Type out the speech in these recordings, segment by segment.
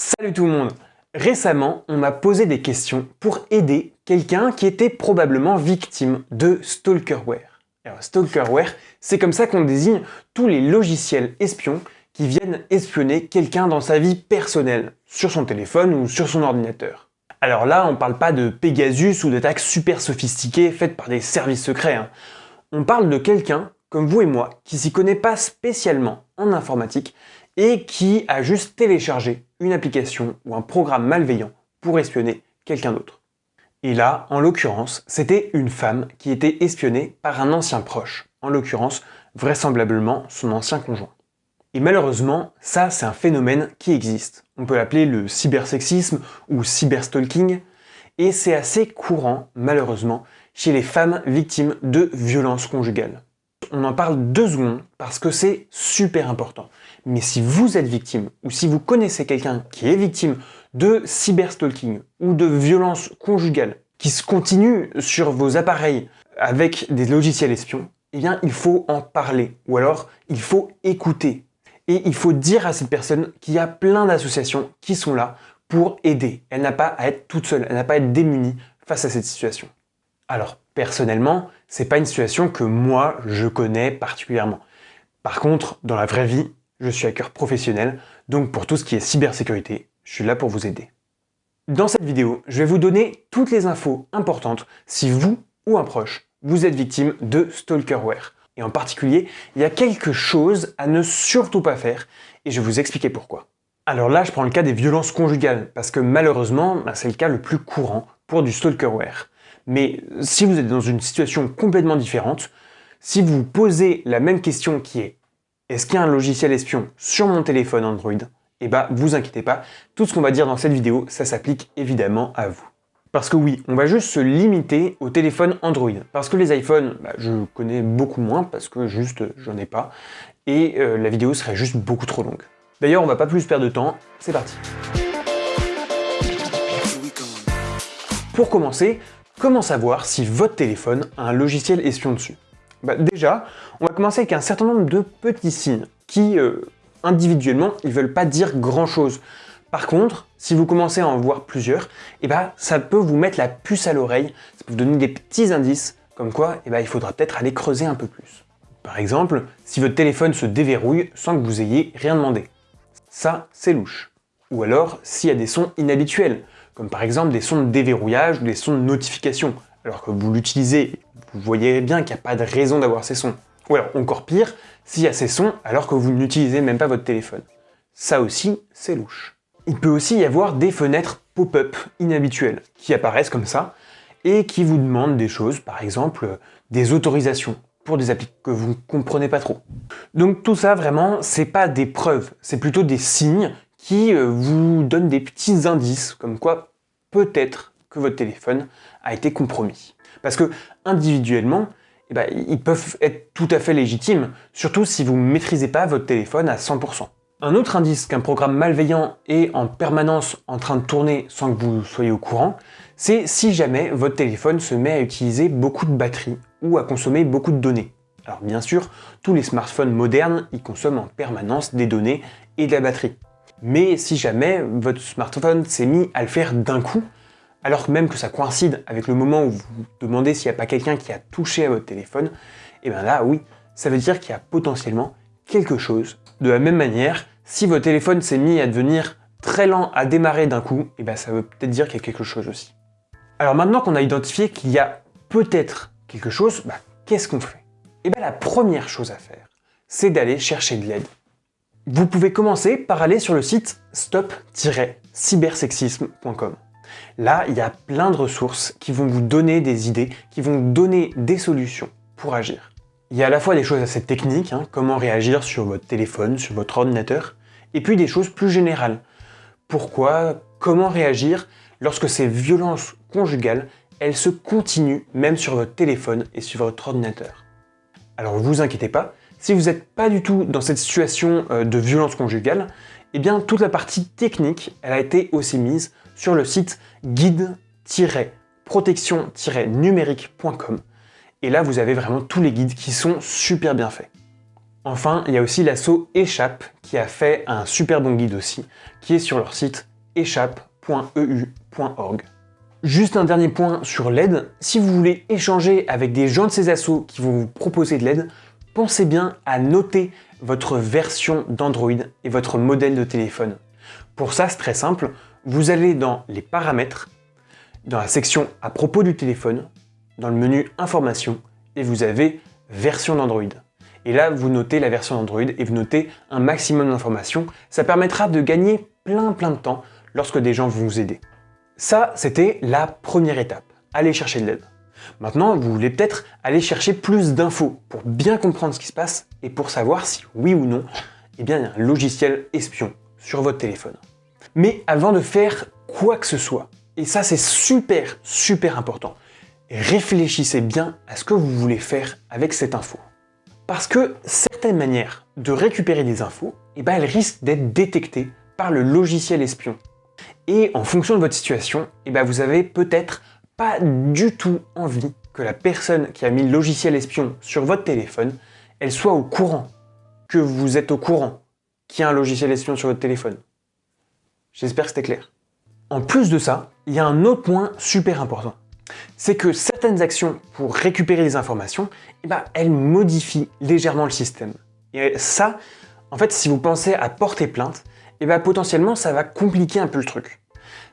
Salut tout le monde Récemment, on m'a posé des questions pour aider quelqu'un qui était probablement victime de stalkerware. Alors stalkerware, c'est comme ça qu'on désigne tous les logiciels espions qui viennent espionner quelqu'un dans sa vie personnelle, sur son téléphone ou sur son ordinateur. Alors là, on parle pas de Pegasus ou d'attaques super sophistiquées faites par des services secrets. Hein. On parle de quelqu'un, comme vous et moi, qui s'y connaît pas spécialement en informatique et qui a juste téléchargé une application ou un programme malveillant pour espionner quelqu'un d'autre. Et là, en l'occurrence, c'était une femme qui était espionnée par un ancien proche, en l'occurrence, vraisemblablement son ancien conjoint. Et malheureusement, ça c'est un phénomène qui existe. On peut l'appeler le cybersexisme ou cyberstalking, et c'est assez courant, malheureusement, chez les femmes victimes de violences conjugales on en parle deux secondes parce que c'est super important. Mais si vous êtes victime ou si vous connaissez quelqu'un qui est victime de cyberstalking ou de violence conjugale qui se continue sur vos appareils avec des logiciels espions, eh bien il faut en parler ou alors il faut écouter. Et il faut dire à cette personne qu'il y a plein d'associations qui sont là pour aider. Elle n'a pas à être toute seule, elle n'a pas à être démunie face à cette situation. Alors, personnellement, c'est pas une situation que moi, je connais particulièrement. Par contre, dans la vraie vie, je suis hacker professionnel, donc pour tout ce qui est cybersécurité, je suis là pour vous aider. Dans cette vidéo, je vais vous donner toutes les infos importantes si vous ou un proche, vous êtes victime de stalkerware. Et en particulier, il y a quelque chose à ne surtout pas faire, et je vais vous expliquer pourquoi. Alors là, je prends le cas des violences conjugales, parce que malheureusement, bah, c'est le cas le plus courant pour du stalkerware. Mais si vous êtes dans une situation complètement différente, si vous posez la même question qui est « Est-ce qu'il y a un logiciel espion sur mon téléphone Android ?» Eh bah, vous inquiétez pas, tout ce qu'on va dire dans cette vidéo, ça s'applique évidemment à vous. Parce que oui, on va juste se limiter au téléphone Android. Parce que les iPhones, bah, je connais beaucoup moins, parce que juste, j'en ai pas. Et euh, la vidéo serait juste beaucoup trop longue. D'ailleurs, on va pas plus perdre de temps, c'est parti. Pour commencer, Comment savoir si votre téléphone a un logiciel espion dessus bah Déjà, on va commencer avec un certain nombre de petits signes qui, euh, individuellement, ils veulent pas dire grand-chose. Par contre, si vous commencez à en voir plusieurs, eh bah, ça peut vous mettre la puce à l'oreille, ça peut vous donner des petits indices, comme quoi eh bah, il faudra peut-être aller creuser un peu plus. Par exemple, si votre téléphone se déverrouille sans que vous ayez rien demandé. Ça, c'est louche. Ou alors, s'il y a des sons inhabituels, comme par exemple des sons de déverrouillage ou des sons de notification, alors que vous l'utilisez, vous voyez bien qu'il n'y a pas de raison d'avoir ces sons. Ou alors, encore pire, s'il y a ces sons alors que vous n'utilisez même pas votre téléphone. Ça aussi, c'est louche. Il peut aussi y avoir des fenêtres pop-up inhabituelles qui apparaissent comme ça et qui vous demandent des choses, par exemple des autorisations pour des applis que vous ne comprenez pas trop. Donc tout ça, vraiment, c'est pas des preuves, c'est plutôt des signes qui euh, vous donnent des petits indices, comme quoi peut-être que votre téléphone a été compromis. Parce que individuellement, eh ben, ils peuvent être tout à fait légitimes, surtout si vous ne maîtrisez pas votre téléphone à 100%. Un autre indice qu'un programme malveillant est en permanence en train de tourner sans que vous soyez au courant, c'est si jamais votre téléphone se met à utiliser beaucoup de batterie ou à consommer beaucoup de données. Alors bien sûr, tous les smartphones modernes, ils consomment en permanence des données et de la batterie. Mais si jamais votre smartphone s'est mis à le faire d'un coup, alors même que ça coïncide avec le moment où vous demandez s'il n'y a pas quelqu'un qui a touché à votre téléphone, et eh bien là, oui, ça veut dire qu'il y a potentiellement quelque chose. De la même manière, si votre téléphone s'est mis à devenir très lent à démarrer d'un coup, et eh bien ça veut peut-être dire qu'il y a quelque chose aussi. Alors maintenant qu'on a identifié qu'il y a peut-être quelque chose, bah, qu'est-ce qu'on fait? Et eh bien la première chose à faire, c'est d'aller chercher de l'aide. Vous pouvez commencer par aller sur le site stop-cybersexisme.com. Là, il y a plein de ressources qui vont vous donner des idées, qui vont vous donner des solutions pour agir. Il y a à la fois des choses assez techniques, hein, comment réagir sur votre téléphone, sur votre ordinateur, et puis des choses plus générales. Pourquoi, comment réagir lorsque ces violences conjugales, elles se continuent même sur votre téléphone et sur votre ordinateur? Alors ne vous inquiétez pas, si vous n'êtes pas du tout dans cette situation euh, de violence conjugale, eh bien toute la partie technique, elle a été aussi mise sur le site guide-protection-numérique.com. Et là, vous avez vraiment tous les guides qui sont super bien faits. Enfin, il y a aussi l'assaut Échappe qui a fait un super bon guide aussi, qui est sur leur site échappe.eu.org. Juste un dernier point sur l'aide, si vous voulez échanger avec des gens de ces assos qui vont vous proposer de l'aide, pensez bien à noter votre version d'Android et votre modèle de téléphone. Pour ça, c'est très simple, vous allez dans les paramètres, dans la section à propos du téléphone, dans le menu information, et vous avez version d'Android. Et là, vous notez la version Android et vous notez un maximum d'informations. Ça permettra de gagner plein plein de temps lorsque des gens vont vous aider. Ça, c'était la première étape, aller chercher de l'aide. Maintenant, vous voulez peut-être aller chercher plus d'infos pour bien comprendre ce qui se passe et pour savoir si oui ou non, eh bien, il y a un logiciel espion sur votre téléphone. Mais avant de faire quoi que ce soit, et ça c'est super super important, réfléchissez bien à ce que vous voulez faire avec cette info. Parce que certaines manières de récupérer des infos, eh ben, elles risquent d'être détectées par le logiciel espion. Et en fonction de votre situation, eh ben, vous avez peut-être pas du tout envie que la personne qui a mis le logiciel espion sur votre téléphone, elle soit au courant, que vous êtes au courant qu'il y a un logiciel espion sur votre téléphone. J'espère que c'était clair. En plus de ça, il y a un autre point super important c'est que certaines actions pour récupérer des informations, eh ben, elles modifient légèrement le système. Et ça, en fait, si vous pensez à porter plainte, eh ben, potentiellement, ça va compliquer un peu le truc.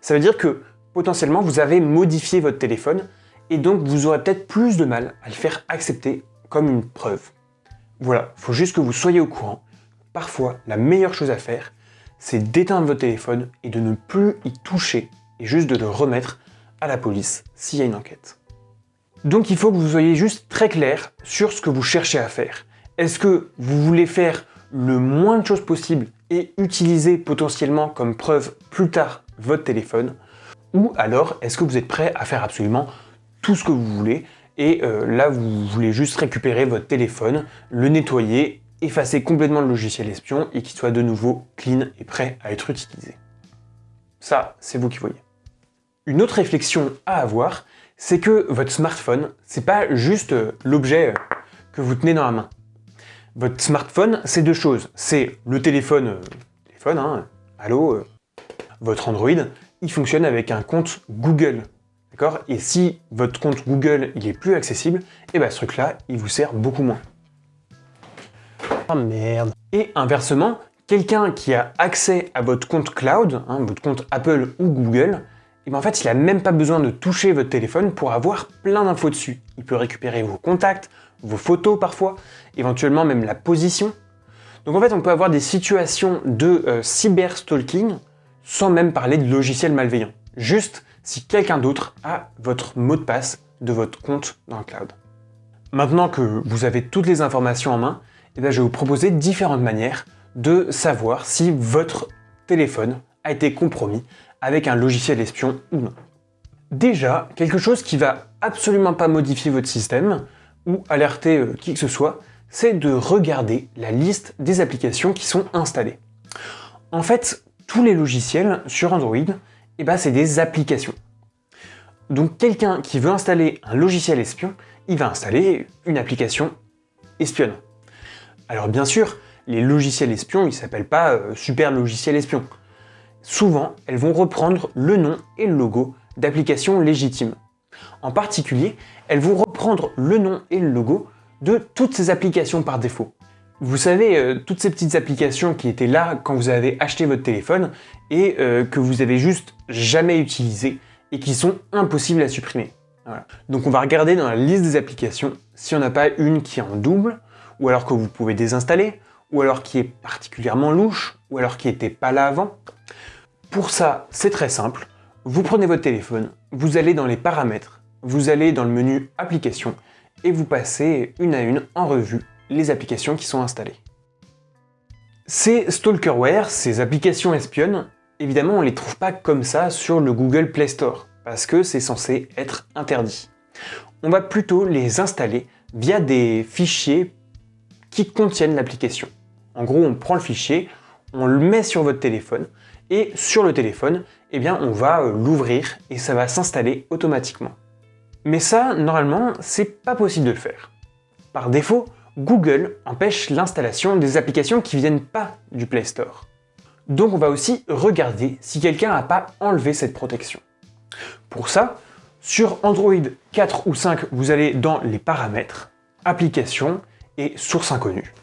Ça veut dire que, potentiellement, vous avez modifié votre téléphone, et donc vous aurez peut-être plus de mal à le faire accepter comme une preuve. Voilà, il faut juste que vous soyez au courant. Parfois, la meilleure chose à faire, c'est d'éteindre votre téléphone et de ne plus y toucher, et juste de le remettre à la police s'il y a une enquête. Donc il faut que vous soyez juste très clair sur ce que vous cherchez à faire. Est-ce que vous voulez faire le moins de choses possible et utiliser potentiellement comme preuve plus tard votre téléphone Ou alors est-ce que vous êtes prêt à faire absolument tout ce que vous voulez et euh, là vous voulez juste récupérer votre téléphone, le nettoyer, effacer complètement le logiciel espion et qu'il soit de nouveau clean et prêt à être utilisé? Ça, c'est vous qui voyez. Une autre réflexion à avoir, c'est que votre smartphone, c'est pas juste euh, l'objet euh, que vous tenez dans la main. Votre smartphone, c'est deux choses. C'est le téléphone, téléphone, hein, allô, votre Android, il fonctionne avec un compte Google. D'accord? Et si votre compte Google il est plus accessible, et eh ben ce truc-là, il vous sert beaucoup moins. Ah merde Et inversement, quelqu'un qui a accès à votre compte cloud, hein, votre compte Apple ou Google, et bien en fait, il n'a même pas besoin de toucher votre téléphone pour avoir plein d'infos dessus. Il peut récupérer vos contacts, vos photos parfois, éventuellement même la position. Donc en fait, on peut avoir des situations de euh, cyberstalking sans même parler de logiciels malveillants. Juste si quelqu'un d'autre a votre mot de passe de votre compte dans le cloud. Maintenant que vous avez toutes les informations en main, eh je vais vous proposer différentes manières de savoir si votre téléphone a été compromis avec un logiciel espion ou non. Déjà, quelque chose qui va absolument pas modifier votre système ou alerter euh, qui que ce soit, c'est de regarder la liste des applications qui sont installées. En fait, tous les logiciels sur Android, eh ben, c'est des applications. Donc quelqu'un qui veut installer un logiciel espion, il va installer une application espionne. Alors bien sûr, les logiciels espions, ils ne s'appellent pas euh, super logiciel espion souvent elles vont reprendre le nom et le logo d'applications légitimes. En particulier, elles vont reprendre le nom et le logo de toutes ces applications par défaut. Vous savez, euh, toutes ces petites applications qui étaient là quand vous avez acheté votre téléphone et euh, que vous avez juste jamais utilisées et qui sont impossibles à supprimer. Donc on va regarder dans la liste des applications si on n'a pas une qui est en double, ou alors que vous pouvez désinstaller, ou alors qui est particulièrement louche, ou alors qui n'était pas là avant. Pour ça, c'est très simple. Vous prenez votre téléphone, vous allez dans les paramètres, vous allez dans le menu applications et vous passez une à une en revue les applications qui sont installées. Ces stalkerware, ces applications espionnes, évidemment on ne les trouve pas comme ça sur le Google Play Store, parce que c'est censé être interdit. On va plutôt les installer via des fichiers qui contiennent l'application. En gros, on prend le fichier, on le met sur votre téléphone, et sur le téléphone, eh bien on va euh, l'ouvrir et ça va s'installer automatiquement. Mais ça, normalement, c'est pas possible de le faire. Par défaut, Google empêche l'installation des applications qui viennent pas du Play Store. Donc on va aussi regarder si quelqu'un n'a pas enlevé cette protection. Pour ça, sur Android 4 ou 5, vous allez dans les paramètres, applications et sources inconnues.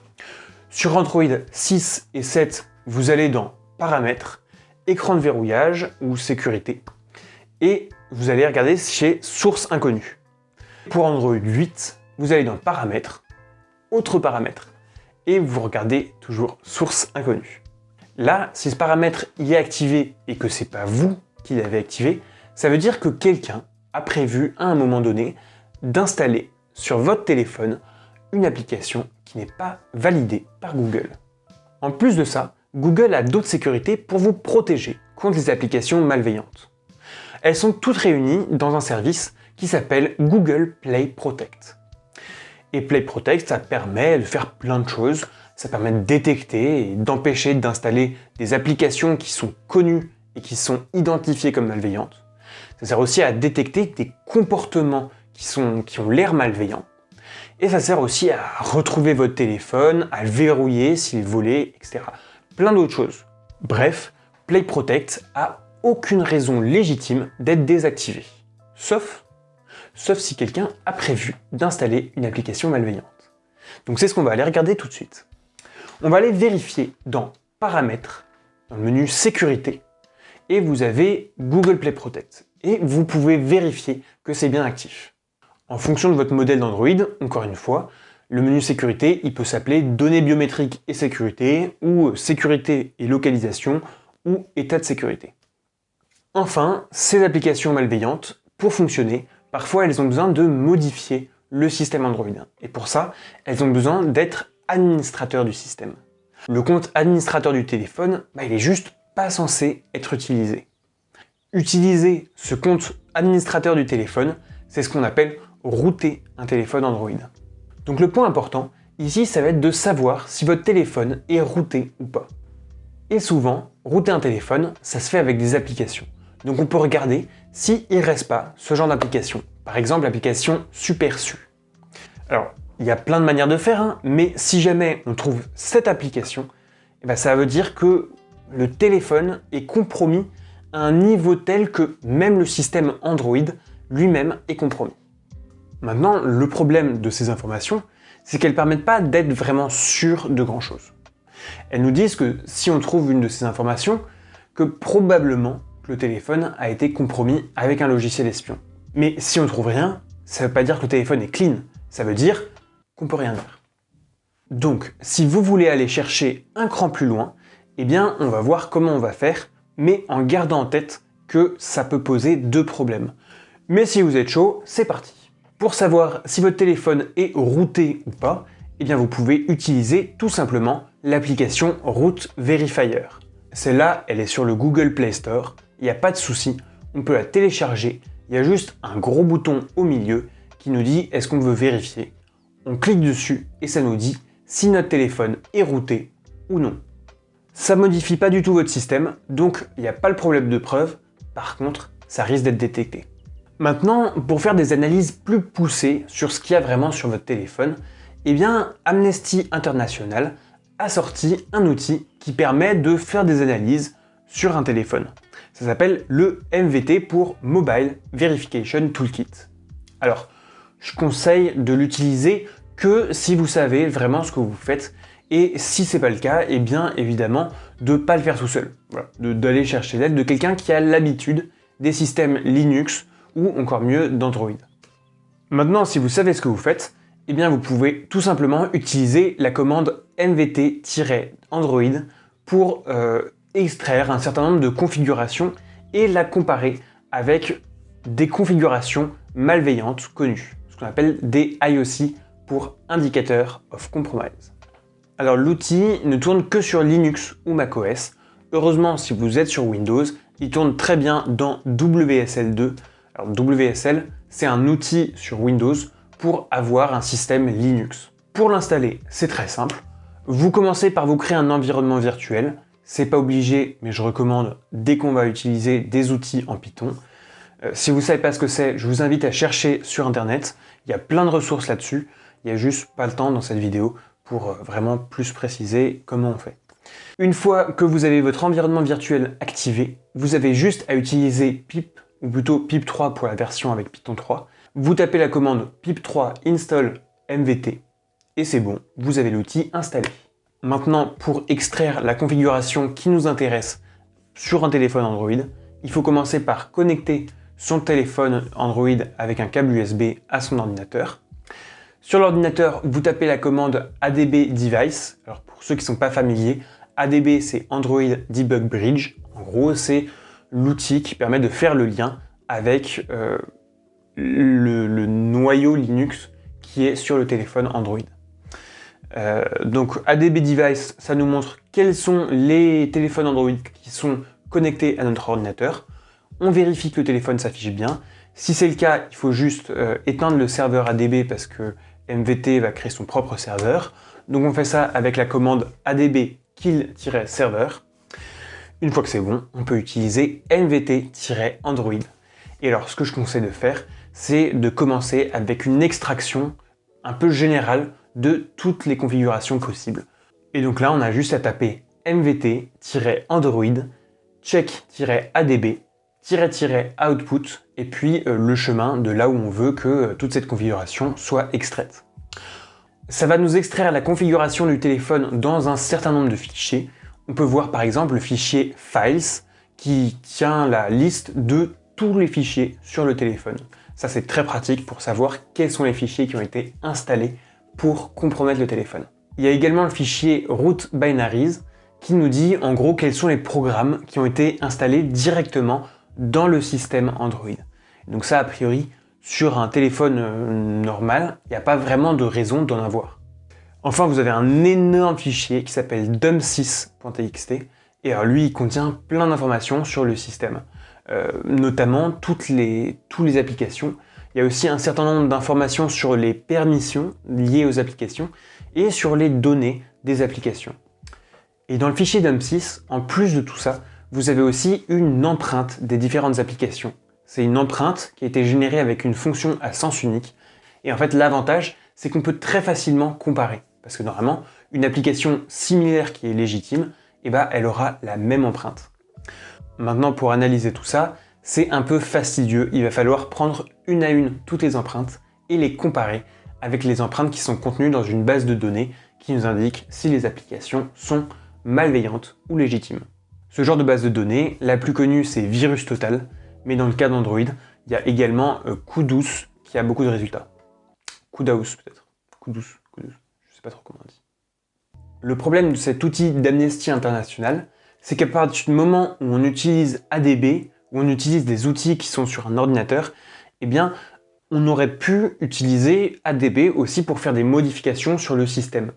Sur Android 6 et 7, vous allez dans paramètres, écran de verrouillage ou sécurité. Et vous allez regarder chez sources inconnues. Pour Android 8, vous allez dans paramètres, autres paramètres. Et vous regardez toujours source inconnue. Là, si ce paramètre y est activé et que c'est pas vous qui l'avez activé, ça veut dire que quelqu'un a prévu à un moment donné d'installer sur votre téléphone une application qui n'est pas validée par Google. En plus de ça, Google a d'autres sécurités pour vous protéger contre les applications malveillantes. Elles sont toutes réunies dans un service qui s'appelle Google Play Protect. Et Play Protect, ça permet de faire plein de choses. Ça permet de détecter et d'empêcher d'installer des applications qui sont connues et qui sont identifiées comme malveillantes. Ça sert aussi à détecter des comportements qui, ont l'air malveillants. Et ça sert aussi à retrouver votre téléphone, à le verrouiller s'il est volé, etc. Plein d'autres choses. Bref, Play Protect a aucune raison légitime d'être désactivé. Sauf, sauf si quelqu'un a prévu d'installer une application malveillante. Donc c'est ce qu'on va aller regarder tout de suite. On va aller vérifier dans Paramètres, dans le menu Sécurité, et vous avez Google Play Protect. Et vous pouvez vérifier que c'est bien actif. En fonction de votre modèle d'Android, encore une fois, le menu sécurité, il peut s'appeler données biométriques et sécurité, ou sécurité et localisation, ou état de sécurité. Enfin, ces applications malveillantes, pour fonctionner, parfois elles ont besoin de modifier le système Android. Et pour ça, elles ont besoin d'être administrateurs du système. Le compte administrateur du téléphone, bah, il est juste pas censé être utilisé. Utiliser ce compte administrateur du téléphone, c'est ce qu'on appelle router un téléphone Android. Donc le point important, ici, ça va être de savoir si votre téléphone est routé ou pas. Et souvent, router un téléphone, ça se fait avec des applications. Donc on peut regarder s'il ne reste pas ce genre d'application. Par exemple, l'application SuperSu. Alors, il y a plein de manières de faire, hein, mais si jamais on trouve cette application, eh ben, ça veut dire que le téléphone est compromis à un niveau tel que même le système Android lui-même est compromis. Maintenant, le problème de ces informations, c'est qu'elles ne permettent pas d'être vraiment sûres de grand chose. Elles nous disent que si on trouve une de ces informations, que probablement le téléphone a été compromis avec un logiciel espion. Mais si on ne trouve rien, ça ne veut pas dire que le téléphone est clean, ça veut dire qu'on peut rien dire. Donc, si vous voulez aller chercher un cran plus loin, eh bien, on va voir comment on va faire, mais en gardant en tête que ça peut poser deux problèmes. Mais si vous êtes chaud, c'est parti Pour savoir si votre téléphone est routé ou pas, eh bien vous pouvez utiliser tout simplement l'application Root Verifier. Celle-là, elle est sur le Google Play Store, il n'y a pas de souci, on peut la télécharger, il y a juste un gros bouton au milieu qui nous dit est-ce qu'on veut vérifier? On clique dessus et ça nous dit si notre téléphone est routé ou non. Ça modifie pas du tout votre système, donc il n'y a pas le problème de preuve, par contre, ça risque d'être détecté. Maintenant, pour faire des analyses plus poussées sur ce qu'il y a vraiment sur votre téléphone, eh bien, Amnesty International a sorti un outil qui permet de faire des analyses sur un téléphone. Ça s'appelle le MVT pour Mobile Verification Toolkit. Alors, je conseille de l'utiliser que si vous savez vraiment ce que vous faites et si c'est pas le cas, et eh bien évidemment de pas le faire tout seul. d'aller chercher l'aide de quelqu'un qui a l'habitude des systèmes Linux ou encore mieux d'Android. Maintenant, si vous savez ce que vous faites, eh bien vous pouvez tout simplement utiliser la commande mvt-android pour euh, extraire un certain nombre de configurations et la comparer avec des configurations malveillantes connues, ce qu'on appelle des IOC pour Indicator of Compromise. Alors l'outil ne tourne que sur Linux ou macOS. Heureusement, si vous êtes sur Windows, il tourne très bien dans WSL2. Alors WSL, c'est un outil sur Windows pour avoir un système Linux. Pour l'installer, c'est très simple. Vous commencez par vous créer un environnement virtuel, c'est pas obligé, mais je recommande dès qu'on va utiliser des outils en Python. Euh, si vous savez pas ce que c'est, je vous invite à chercher sur internet, il y a plein de ressources là-dessus. Il n'y a juste pas le temps dans cette vidéo pour euh, vraiment plus préciser comment on fait. Une fois que vous avez votre environnement virtuel activé, vous avez juste à utiliser pip, ou plutôt pip3 pour la version avec Python 3. Vous tapez la commande pip3 install mvt et c'est bon, vous avez l'outil installé. Maintenant, pour extraire la configuration qui nous intéresse sur un téléphone Android, il faut commencer par connecter son téléphone Android avec un câble USB à son ordinateur. Sur l'ordinateur, vous tapez la commande ADB Device. Alors pour ceux qui ne sont pas familiers, ADB c'est Android Debug Bridge. En gros, c'est l'outil qui permet de faire le lien avec euh, le, noyau Linux qui est sur le téléphone Android. Euh, donc ADB Device, ça nous montre quels sont les téléphones Android qui sont connectés à notre ordinateur. On vérifie que le téléphone s'affiche bien. Si c'est le cas, il faut juste euh, éteindre le serveur ADB parce que MVT va créer son propre serveur. Donc on fait ça avec la commande adb kill-server. Une fois que c'est bon, on peut utiliser mvt-android. Et alors ce que je conseille de faire, c'est de commencer avec une extraction un peu générale de toutes les configurations possibles. Et donc là, on a juste à taper mvt-android check-adb output et puis euh, le chemin de là où on veut que euh, toute cette configuration soit extraite. Ça va nous extraire la configuration du téléphone dans un certain nombre de fichiers. On peut voir par exemple le fichier Files qui tient la liste de tous les fichiers sur le téléphone. Ça c'est très pratique pour savoir quels sont les fichiers qui ont été installés pour compromettre le téléphone. Il y a également le fichier root binaries qui nous dit en gros quels sont les programmes qui ont été installés directement dans le système Android. Donc ça, a priori, sur un téléphone euh, normal, il n'y a pas vraiment de raison d'en avoir. Enfin, vous avez un énorme fichier qui s'appelle dum6.txt, et alors lui, il contient plein d'informations sur le système, euh, notamment toutes les, toutes les applications. Il y a aussi un certain nombre d'informations sur les permissions liées aux applications et sur les données des applications. Et dans le fichier dum6, en plus de tout ça, vous avez aussi une empreinte des différentes applications. C'est une empreinte qui a été générée avec une fonction à sens unique. Et en fait, l'avantage, c'est qu'on peut très facilement comparer. Parce que normalement, une application similaire qui est légitime, eh ben, elle aura la même empreinte. Maintenant, pour analyser tout ça, c'est un peu fastidieux. Il va falloir prendre une à une toutes les empreintes et les comparer avec les empreintes qui sont contenues dans une base de données qui nous indique si les applications sont malveillantes ou légitimes. Ce genre de base de données, la plus connue c'est Virus Total, mais dans le cas d'Android, il y a également euh, Kudus qui a beaucoup de résultats. Kudaus peut-être. Kudus, Kudus, je sais pas trop comment on dit. Le problème de cet outil d'amnesty international, c'est qu'à partir du moment où on utilise ADB, où on utilise des outils qui sont sur un ordinateur, eh bien, on aurait pu utiliser ADB aussi pour faire des modifications sur le système.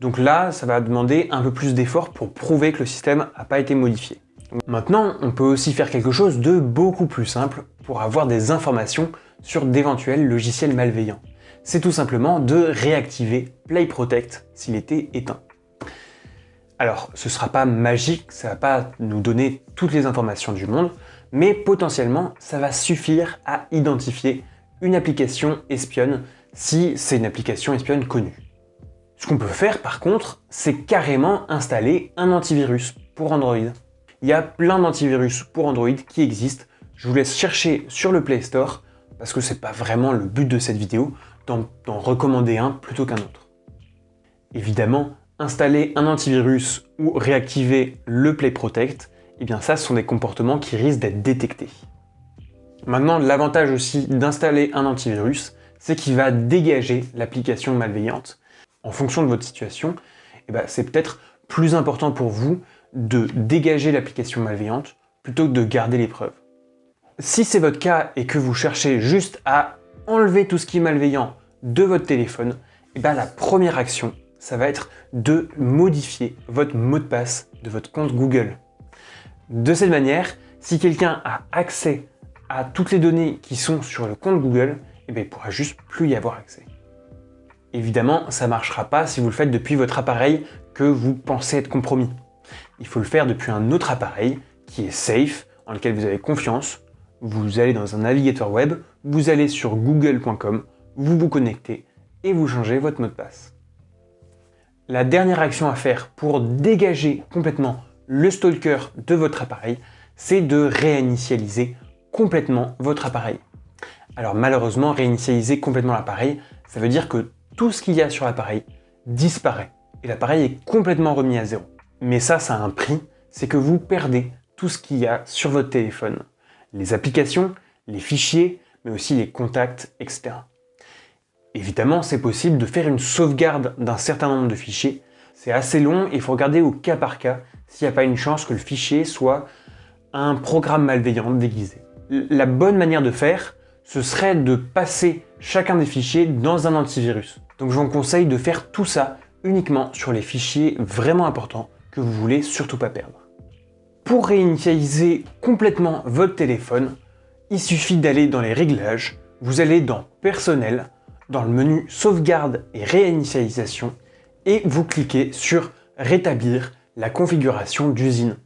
Donc là, ça va demander un peu plus d'efforts pour prouver que le système n'a pas été modifié. Maintenant, on peut aussi faire quelque chose de beaucoup plus simple pour avoir des informations sur d'éventuels logiciels malveillants. C'est tout simplement de réactiver Play Protect s'il était éteint. Alors, ce ne sera pas magique, ça ne va pas nous donner toutes les informations du monde, mais potentiellement, ça va suffire à identifier une application espionne si c'est une application espionne connue. Ce qu'on peut faire par contre, c'est carrément installer un antivirus pour Android. Il y a plein d'antivirus pour Android qui existent. Je vous laisse chercher sur le Play Store parce que c'est pas vraiment le but de cette vidéo d'en recommander un plutôt qu'un autre. Évidemment, installer un antivirus ou réactiver le Play Protect, eh bien ça, ce sont des comportements qui risquent d'être détectés. Maintenant, l'avantage aussi d'installer un antivirus, c'est qu'il va dégager l'application malveillante en fonction de votre situation, eh ben, c'est peut-être plus important pour vous de dégager l'application malveillante plutôt que de garder les preuves. Si c'est votre cas et que vous cherchez juste à enlever tout ce qui est malveillant de votre téléphone, eh ben, la première action, ça va être de modifier votre mot de passe de votre compte Google. De cette manière, si quelqu'un a accès à toutes les données qui sont sur le compte Google, eh ben, il ne pourra juste plus y avoir accès. Évidemment, ça ne marchera pas si vous le faites depuis votre appareil que vous pensez être compromis. Il faut le faire depuis un autre appareil qui est safe, en lequel vous avez confiance. Vous allez dans un navigateur web, vous allez sur google.com, vous vous connectez et vous changez votre mot de passe. La dernière action à faire pour dégager complètement le stalker de votre appareil, c'est de réinitialiser complètement votre appareil. Alors malheureusement, réinitialiser complètement l'appareil, ça veut dire que tout ce qu'il y a sur l'appareil disparaît et l'appareil est complètement remis à zéro. Mais ça, ça a un prix, c'est que vous perdez tout ce qu'il y a sur votre téléphone. Les applications, les fichiers, mais aussi les contacts, etc. Évidemment, c'est possible de faire une sauvegarde d'un certain nombre de fichiers. C'est assez long et il faut regarder au cas par cas s'il n'y a pas une chance que le fichier soit un programme malveillant déguisé. La bonne manière de faire, ce serait de passer chacun des fichiers dans un antivirus. Donc je vous conseille de faire tout ça uniquement sur les fichiers vraiment importants que vous voulez surtout pas perdre. Pour réinitialiser complètement votre téléphone, il suffit d'aller dans les réglages, vous allez dans Personnel, dans le menu Sauvegarde et réinitialisation, et vous cliquez sur Rétablir la configuration d'usine.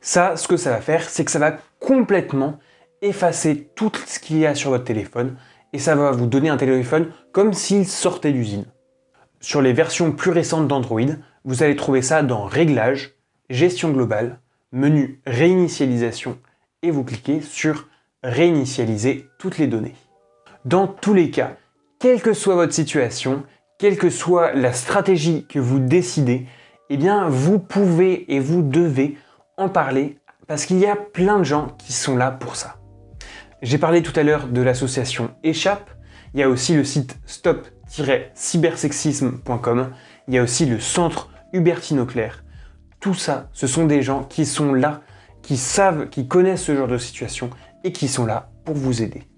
Ça, ce que ça va faire, c'est que ça va complètement effacer tout ce qu'il y a sur votre téléphone et ça va vous donner un téléphone comme s'il sortait d'usine. Sur les versions plus récentes d'Android, vous allez trouver ça dans Réglages, Gestion globale, menu Réinitialisation et vous cliquez sur Réinitialiser toutes les données. Dans tous les cas, quelle que soit votre situation, quelle que soit la stratégie que vous décidez, eh bien vous pouvez et vous devez en parler parce qu'il y a plein de gens qui sont là pour ça. J'ai parlé tout à l'heure de l'association Échappe, il y a aussi le site stop-cybersexisme.com, il y a aussi le centre Hubertine Auclair. Tout ça, ce sont des gens qui sont là, qui savent, qui connaissent ce genre de situation et qui sont là pour vous aider.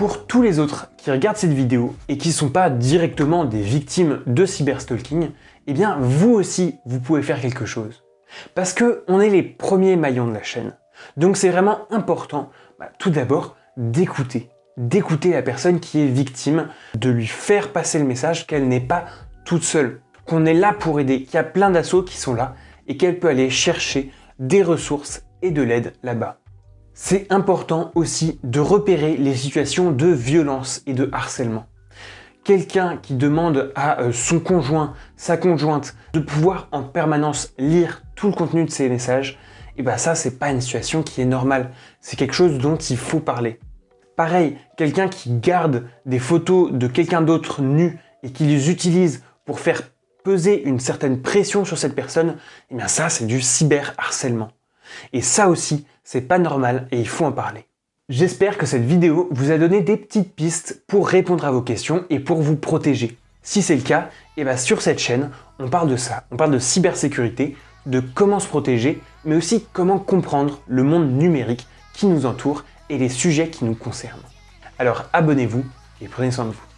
Pour tous les autres qui regardent cette vidéo et qui ne sont pas directement des victimes de cyberstalking, eh bien vous aussi, vous pouvez faire quelque chose. Parce que on est les premiers maillons de la chaîne. Donc c'est vraiment important, bah, tout d'abord, d'écouter. D'écouter la personne qui est victime, de lui faire passer le message qu'elle n'est pas toute seule, qu'on est là pour aider, qu'il y a plein d'assauts qui sont là et qu'elle peut aller chercher des ressources et de l'aide là-bas. C'est important aussi de repérer les situations de violence et de harcèlement. Quelqu'un qui demande à euh, son conjoint, sa conjointe, de pouvoir en permanence lire tout le contenu de ses messages, et bien ça, c'est pas une situation qui est normale. C'est quelque chose dont il faut parler. Pareil, quelqu'un qui garde des photos de quelqu'un d'autre nu et qui les utilise pour faire peser une certaine pression sur cette personne, et bien ça, c'est du cyberharcèlement. Et ça aussi, c'est pas normal et il faut en parler. J'espère que cette vidéo vous a donné des petites pistes pour répondre à vos questions et pour vous protéger. Si c'est le cas, et eh bien sur cette chaîne, on parle de ça. On parle de cybersécurité, de comment se protéger, mais aussi comment comprendre le monde numérique qui nous entoure et les sujets qui nous concernent. Alors abonnez-vous et prenez soin de vous.